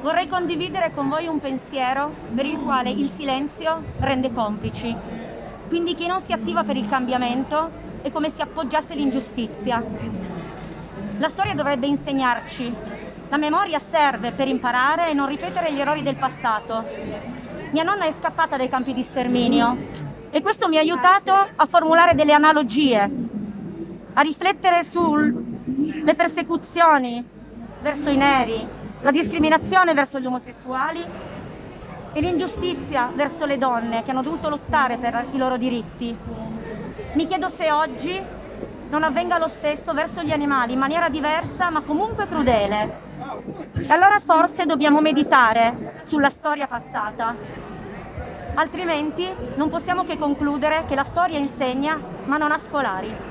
Vorrei condividere con voi un pensiero per il quale il silenzio rende complici. Quindi chi non si attiva per il cambiamento è come se appoggiasse l'ingiustizia. La storia dovrebbe insegnarci. La memoria serve per imparare e non ripetere gli errori del passato. Mia nonna è scappata dai campi di sterminio e questo mi ha aiutato a formulare delle analogie, a riflettere sulle persecuzioni verso i neri, la discriminazione verso gli omosessuali e l'ingiustizia verso le donne che hanno dovuto lottare per i loro diritti. Mi chiedo se oggi non avvenga lo stesso verso gli animali in maniera diversa ma comunque crudele. E allora forse dobbiamo meditare sulla storia passata altrimenti non possiamo che concludere che la storia insegna ma non ha scolari.